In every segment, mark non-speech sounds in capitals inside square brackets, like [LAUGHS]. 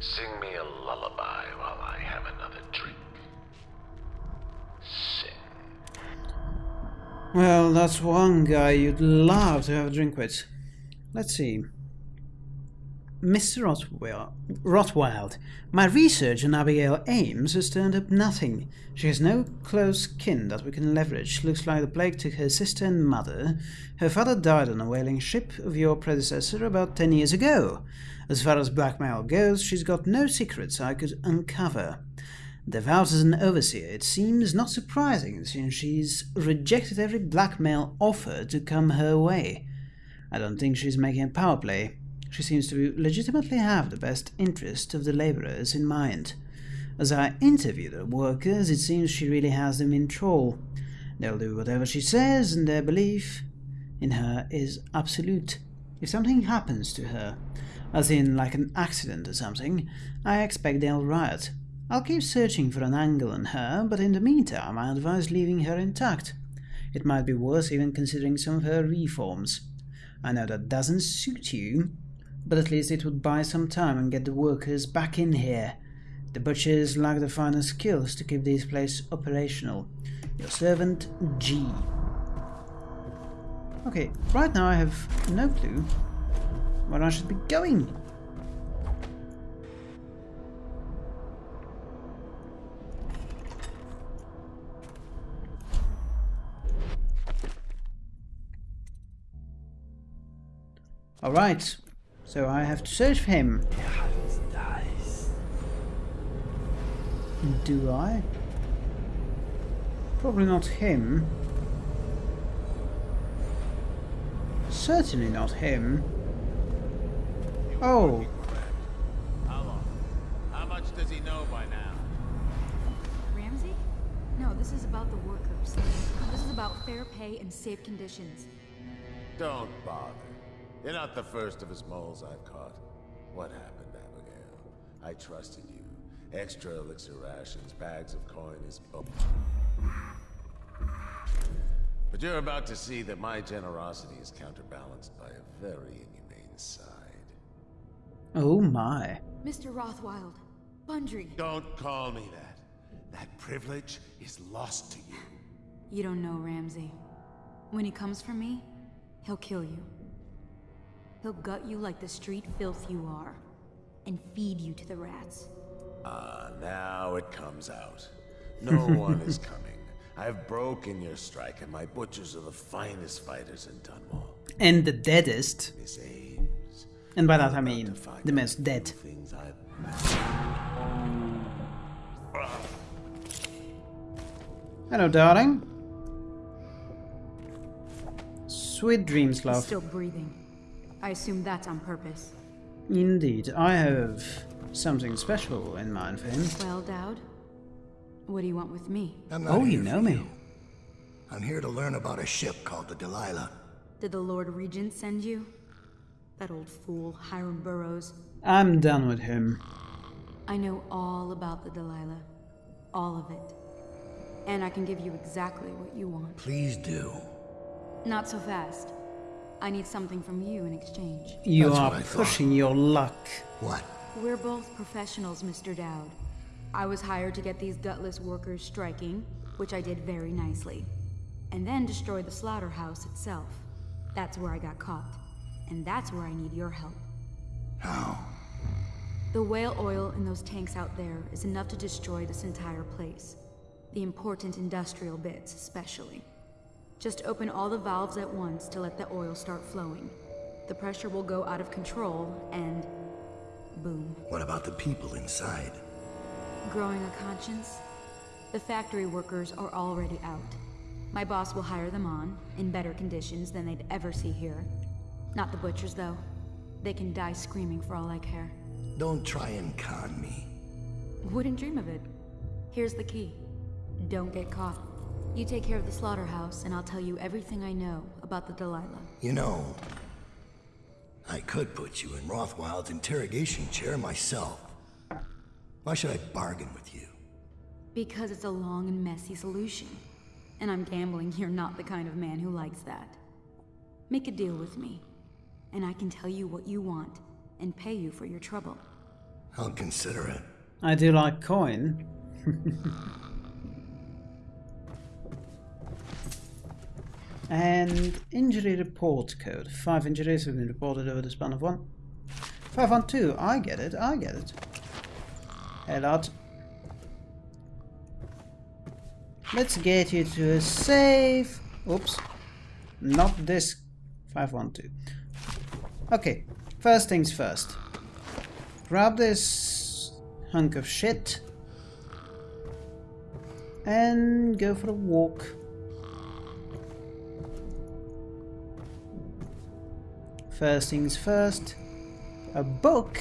Sing me a lullaby while I have another drink. Sing. Well, that's one guy you'd love to have a drink with. Let's see. Mr. Rothwild, my research on Abigail Ames has turned up nothing. She has no close kin that we can leverage. Looks like the plague took her sister and mother. Her father died on a whaling ship of your predecessor about ten years ago. As far as blackmail goes, she's got no secrets I could uncover. Devout as an overseer, it seems not surprising since she's rejected every blackmail offer to come her way. I don't think she's making a power play. She seems to legitimately have the best interest of the laborers in mind. As I interview the workers, it seems she really has them in troll. They'll do whatever she says, and their belief in her is absolute. If something happens to her, as in like an accident or something, I expect they'll riot. I'll keep searching for an angle on her, but in the meantime I advise leaving her intact. It might be worth even considering some of her reforms. I know that doesn't suit you, but at least it would buy some time and get the workers back in here. The butchers lack the finer skills to keep this place operational. Your servant, G. Okay, right now I have no clue where I should be going. Alright, so I have to search for him. Do I? Probably not him. Certainly not him. Oh. How long? How much does he know by now? Ramsey? No, this is about the workers. This is about fair pay and safe conditions. Don't bother. You're not the first of his moles I've caught. What happened, Abigail? I trusted you. Extra elixir rations, bags of coin is... Oh. But you're about to see that my generosity is counterbalanced by a very inhumane side. Oh my. Mr. Rothwild, Bundry, Don't call me that. That privilege is lost to you. you don't know Ramsey. When he comes for me, he'll kill you. He'll gut you like the street filth you are, and feed you to the rats. Ah, now it comes out. No [LAUGHS] one is coming. I've broken your strike, and my butchers are the finest fighters in Dunwall. And the deadest. Miss Ames. And by that I mean the out most dead. Hello, darling. Sweet dreams, love. still breathing. I assume that's on purpose. Indeed, I have something special in mind for him. Well, Daud, what do you want with me? I'm not Oh, you know me. you. I'm here to learn about a ship called the Delilah. Did the Lord Regent send you? That old fool, Hiram Burrows. I'm done with him. I know all about the Delilah. All of it. And I can give you exactly what you want. Please do. Not so fast. I need something from you in exchange. You That's are what I thought. pushing your luck. What? We're both professionals, Mr. Daud. I was hired to get these gutless workers striking, which I did very nicely. And then destroy the slaughterhouse itself. That's where I got caught. And that's where I need your help. How? The whale oil in those tanks out there is enough to destroy this entire place. The important industrial bits, especially. Just open all the valves at once to let the oil start flowing. The pressure will go out of control, and boom. What about the people inside? Growing a conscience? The factory workers are already out. My boss will hire them on, in better conditions than they'd ever see here. Not the butchers, though. They can die screaming for all I care. Don't try and con me. Wouldn't dream of it. Here's the key. Don't get caught. You take care of the slaughterhouse, and I'll tell you everything I know about the Delilah. You know, I could put you in Rothwild's interrogation chair myself. Why should I bargain with you? Because it's a long and messy solution. And I'm gambling you're not the kind of man who likes that. Make a deal with me, and I can tell you what you want, and pay you for your trouble. I'll consider it. I do like coin. [LAUGHS] and injury report code. Five injuries have been reported over the span of one. 512, I get it, I get it. Hey lad. Let's get you to a safe. Oops. Not this 512. Okay, first things first. Grab this hunk of shit and go for a walk. First things first, a book.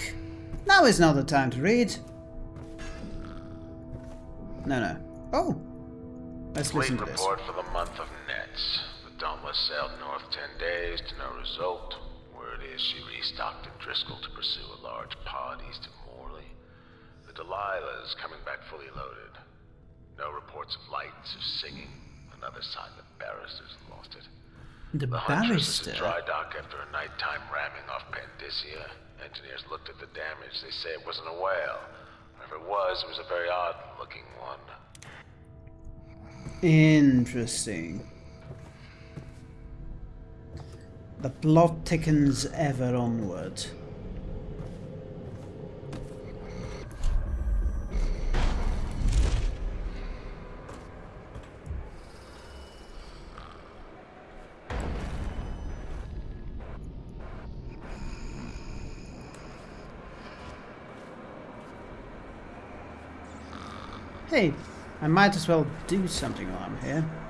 Now is not the time to read. No, no. Oh, let's listen Fleet to this. report for the month of Nets. The Dauntless sailed north ten days to no result. Is she restocked at Driscoll to pursue a large pod east of Morley. The Delilah is coming back fully loaded. No reports of lights or singing. Another sign the barrister's lost it. The The barrister. dry dock after a nighttime ramming off Pandyssia. Engineers looked at the damage. They say it wasn't a whale. Or if it was, it was a very odd-looking one. Interesting. The plot thickens ever onward. Hey, I might as well do something while I'm here.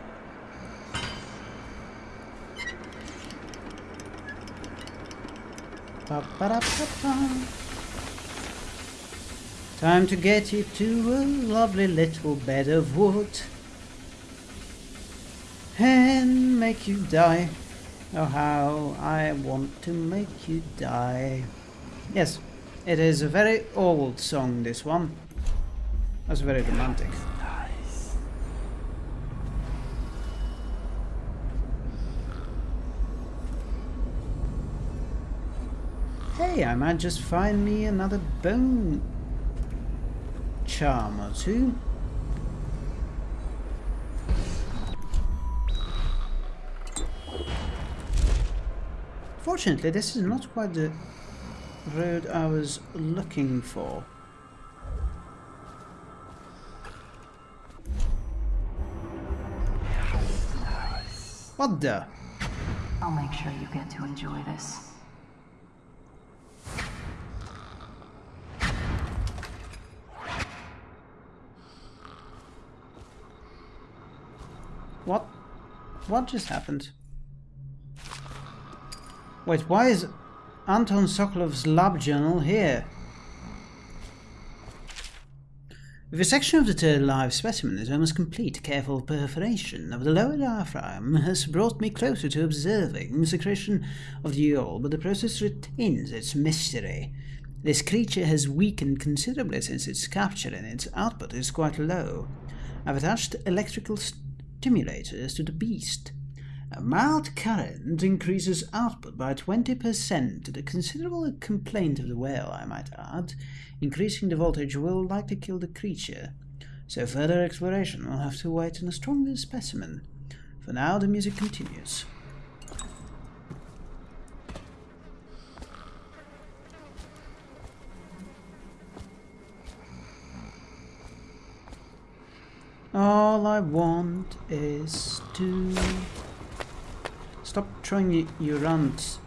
Time to get you to a lovely little bed of wood and make you die. Oh, how I want to make you die. Yes, it is a very old song, this one. That's very romantic. Hey, I might just find me another bone charm or two. Fortunately, this is not quite the road I was looking for. What the? I'll make sure you get to enjoy this. What just happened? Wait, why is Anton Sokolov's lab journal here? The section of the third live specimen is almost complete. Careful perforation of the lower diaphragm has brought me closer to observing the secretion of the oil, but the process retains its mystery. This creature has weakened considerably since its capture, and its output is quite low. I've attached electrical stimulators to the beast. A mild current increases output by 20%, a considerable complaint of the whale, I might add. Increasing the voltage will likely kill the creature, so further exploration will have to wait on a stronger specimen. For now, the music continues. All I want is to stop throwing your runs.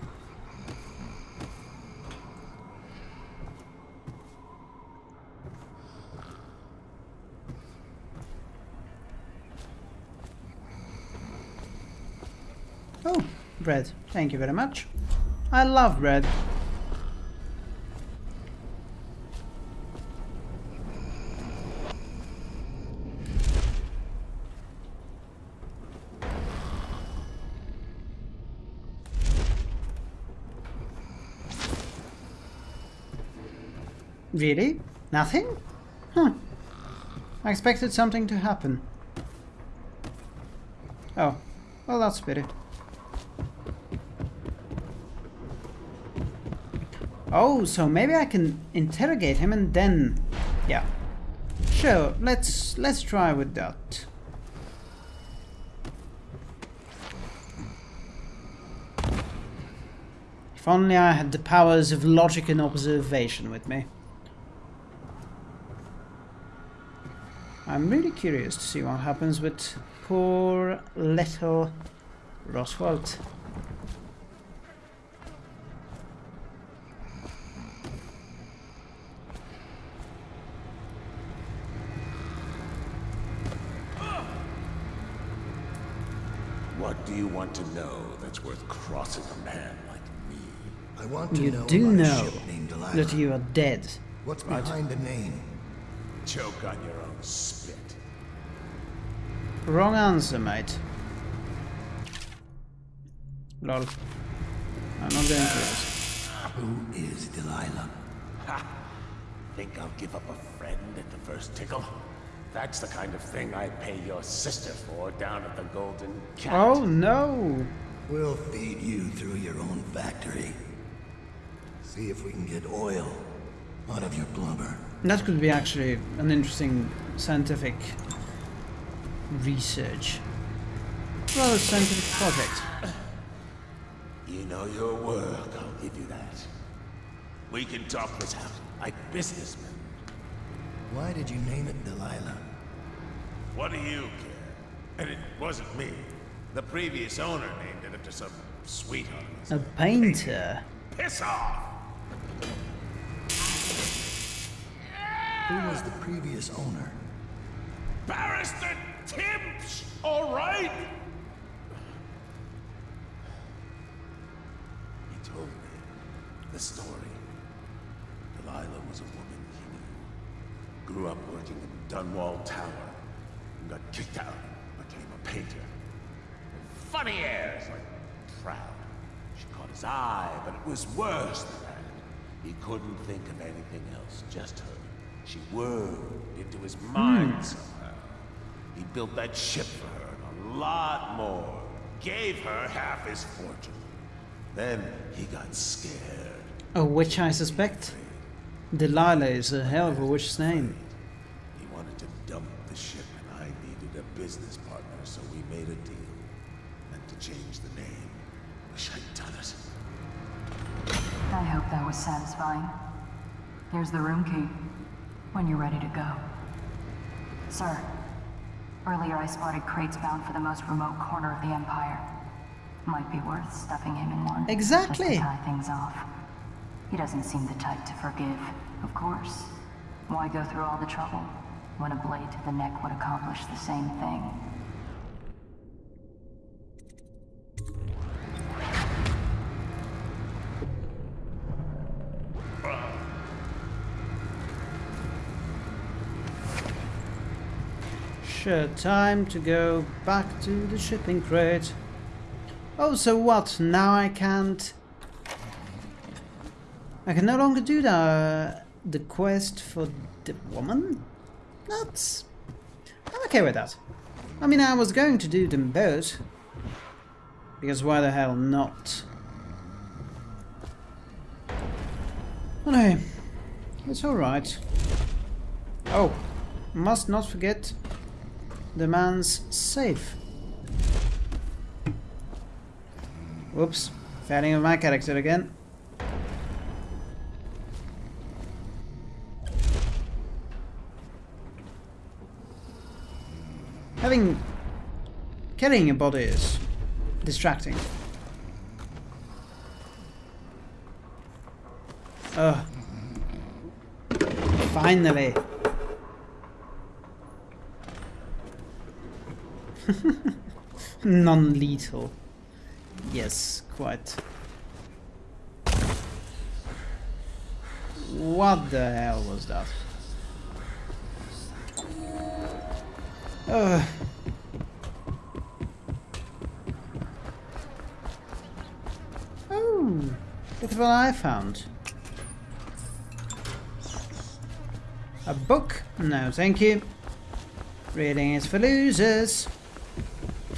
Oh, bread. Thank you very much. I love bread. Really? Nothing? Huh. I expected something to happen. Oh, well that's pity. Oh, so maybe I can interrogate him and then... Yeah. Sure, let's let's try with that. If only I had the powers of logic and observation with me. I'm really curious to see what happens with poor little Roswald. What do you want to know that's worth crossing a man like me? I want to You know do about know ship named that you are dead. What's behind the name? Choke on your own spit. Wrong answer, mate. Lol. I'm not going to this. Who is Delilah? Ha! Think I'll give up a friend at the first tickle? That's the kind of thing I pay your sister for down at the Golden Cat. Oh no! We'll feed you through your own factory. See if we can get oil out of your blubber. That could be actually an interesting scientific research. Well, a scientific project. You know your work, I'll give you that. We can talk this out like businessmen. Why did you name it Delilah? What do you care? And it wasn't me. The previous owner named it after some sweetheart. A painter. Piss off! Who was the previous owner? Barrister Timsh, all right? He told me the story. Delilah was a woman he knew. Grew up working in Dunwall Tower. And got kicked out. Became a painter. Funny airs, like proud. She caught his eye, but it was worse than that. He couldn't think of anything else, just her. She whirled into his mind hmm. somehow. He built that ship for her and a lot more. Gave her half his fortune. Then he got scared. A witch, I suspect. Delilah is a hell of a witch's name. He wanted to dump the ship and I needed a business partner, so we made a deal. And to change the name. Wish I'd done it. I hope that was satisfying. Here's the room key. When you're ready to go. Sir, earlier I spotted crates bound for the most remote corner of the Empire. Might be worth stuffing him in one. Exactly. Just to tie things off. He doesn't seem the type to forgive, of course. Why go through all the trouble when a blade to the neck would accomplish the same thing? Sure, time to go back to the shipping crate. Oh, so what? Now I can't... I can no longer do the, the quest for the woman? That's... I'm okay with that. I mean, I was going to do them both. Because why the hell not? Anyway, it's alright. Oh, must not forget the man's safe. Whoops, failing of my character again. Having... Carrying a body is distracting. Ugh. Finally. [LAUGHS] Non-lethal. Yes, quite. What the hell was that? Ugh. Oh, at what I found. A book? No, thank you. Reading is for losers.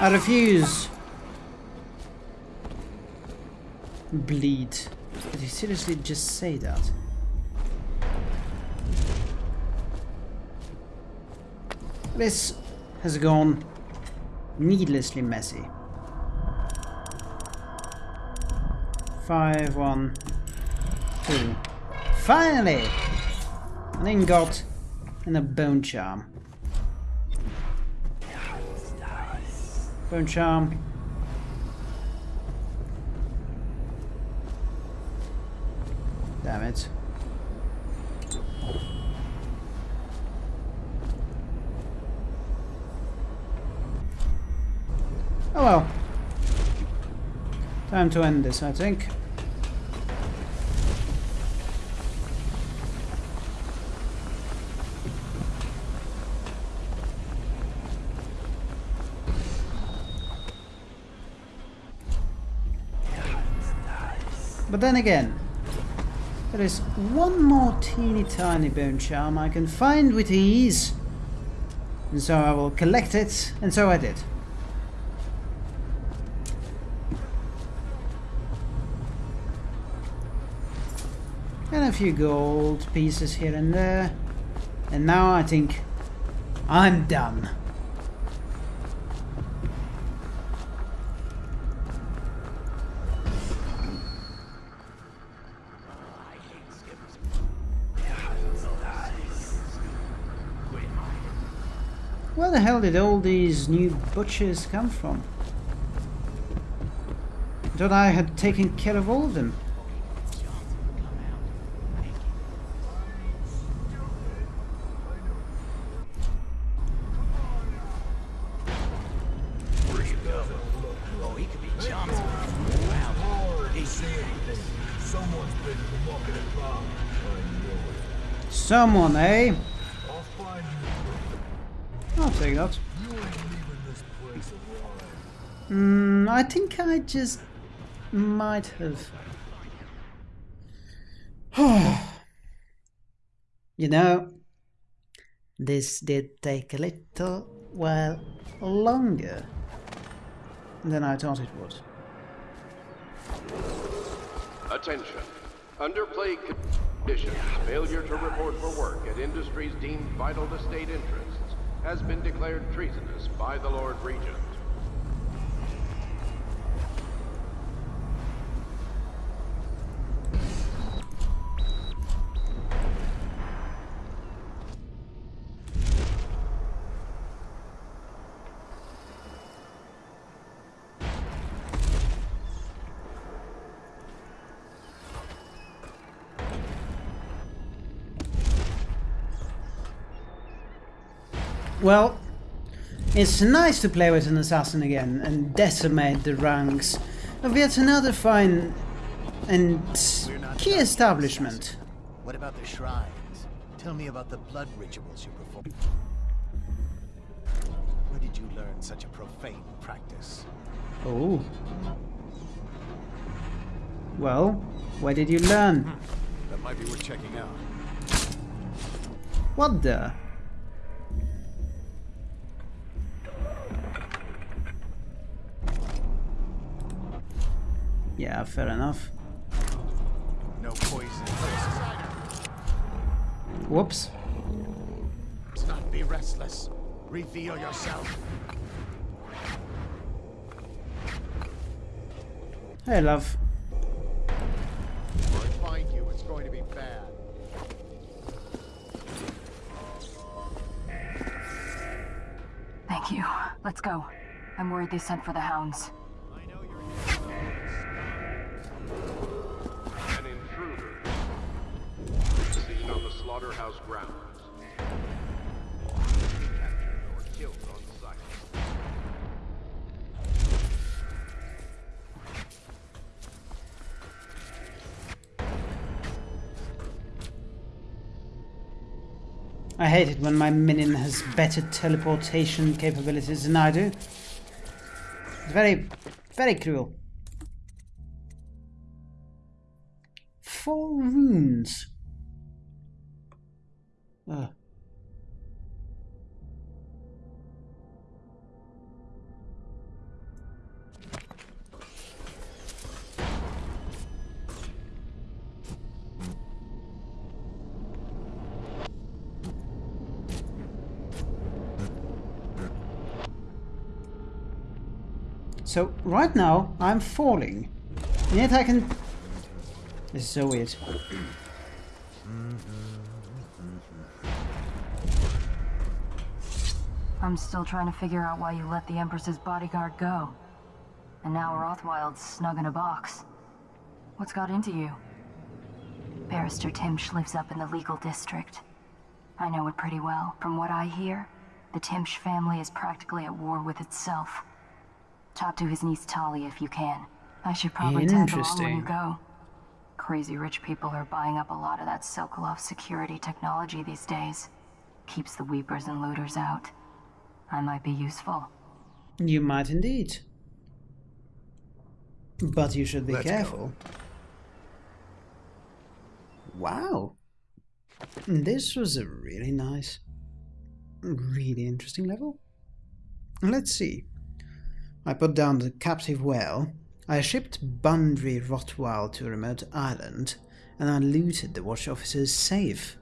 I refuse. Bleed. Did he seriously just say that? This has gone needlessly messy. Five, one, two. Finally! An ingot and a bone charm. Bone charm. Damn it. Oh well. Time to end this, I think. But then again, there is one more teeny tiny bone charm I can find with ease. And so I will collect it, and so I did. And a few gold pieces here and there. And now I think I'm done. Where the hell did all these new butchers come from? Thought I had taken care of all of them. Someone, eh? I'll take. Mm, I think I just might have. [SIGHS] you know, this did take a little while longer than I thought it would. Attention. Under plague conditions, failure to report for work at industries deemed vital to state interests has been declared treasonous by the Lord Regent. Well, it's nice to play with an assassin again and decimate the ranks of yet another fine and key establishment. What about the shrines? Tell me about the blood rituals you perform. Where did you learn such a profane practice? Oh. Well, where did you learn? That might be worth checking out. What the? Yeah, fair enough. No poison. Whoops. Let's not be restless. Reveal yourself. Hey, love. If I find you, it's going to be bad. Thank you. Let's go. I'm worried they sent for the hounds. I hate it when my minion has better teleportation capabilities than I do. It's very, very cruel. So right now I'm falling. And yet I can... This is so weird. I'm still trying to figure out why you let the Empress's bodyguard go. And now Rothwild's snug in a box. What's got into you? Barrister Timsh lives up in the legal district. I know it pretty well. From what I hear, the Timsh family is practically at war with itself. Talk to his niece Talia if you can. I should probably tag along when you Interesting. go. Crazy rich people are buying up a lot of that Sokolov security technology these days. Keeps the weepers and looters out. I might be useful. You might indeed. But you should be Let's go. careful. Wow. This was a really nice, really interesting level. Let's see. I put down the captive whale. I shipped Bundry Rotwald to a remote island, and I looted the watch officer's safe.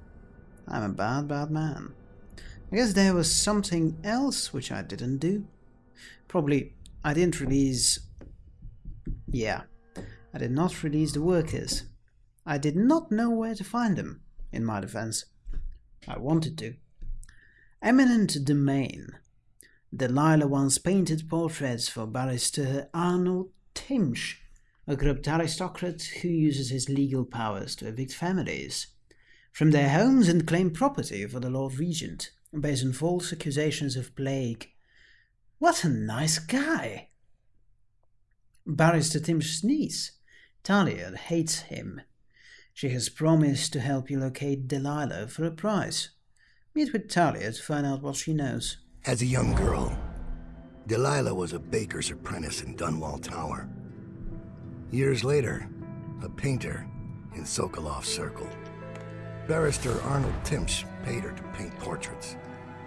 I'm a bad, bad man. I guess there was something else which I didn't do. Probably I didn't release. Yeah, I did not release the workers. I did not know where to find them, in my defense. I wanted to. Eminent Domain. Delilah once painted portraits for barrister Arnold Timsh, a corrupt aristocrat who uses his legal powers to evict families from their homes and claim property for the Lord Regent, based on false accusations of plague. What a nice guy! Barrister Timsh's niece, Talia, hates him. She has promised to help you locate Delilah for a price. Meet with Talia to find out what she knows. As a young girl, Delilah was a baker's apprentice in Dunwall Tower. Years later, a painter in Sokolov Circle. Barrister Arnold Timsh paid her to paint portraits.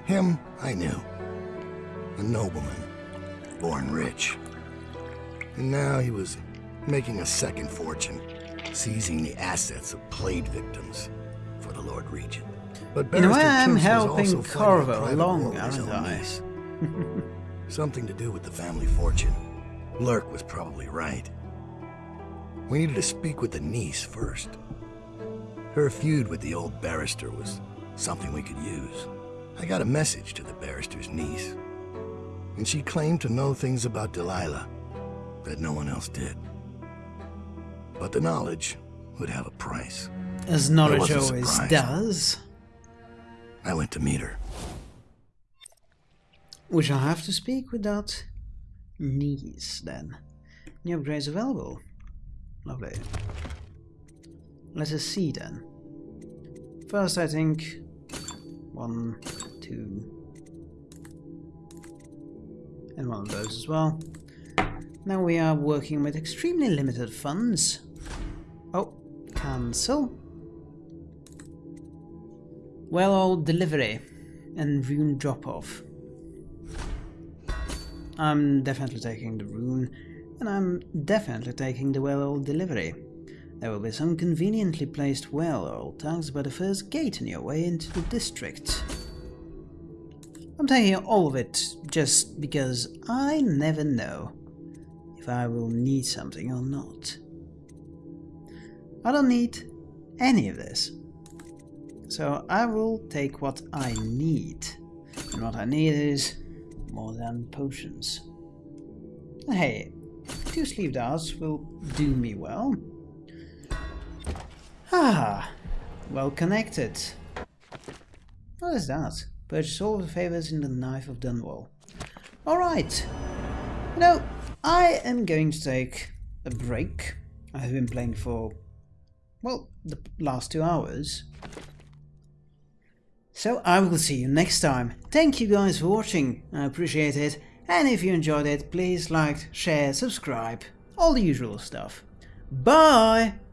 Him, I knew. A nobleman, born rich. And now he was making a second fortune, seizing the assets of plague victims for the Lord Regent. But way, Barrister I'm helping also fighting a Corvo along, aren't I? niece. [LAUGHS] Something to do with the family fortune. Lurk was probably right. We needed to speak with the niece first. Her feud with the old barrister was something we could use. I got a message to the barrister's niece, and she claimed to know things about Delilah that no one else did. But the knowledge would have a price. As knowledge always surprised. does. I went to meet her. We shall have to speak with that niece then. New upgrades available. Lovely. Let us see then. First, I think one, two, and one of those as well. Now we are working with extremely limited funds. Oh, cancel. Well, old delivery and rune drop off. I'm definitely taking the rune, and I'm definitely taking the whale oil delivery. There will be some conveniently placed whale oil tags by the first gate on your way into the district. I'm taking all of it just because I never know if I will need something or not. I don't need any of this. So I will take what I need. And what I need is more than potions. Hey, two sleeve darts will do me well. Ah, well connected. What is that? Purchase all the favors in the Knife of Dunwall. Alright. Know, I am going to take a break. I have been playing for, well, the last two hours. So I will see you next time. Thank you guys for watching, I appreciate it. And if you enjoyed it, please like, share, subscribe, all the usual stuff. Bye!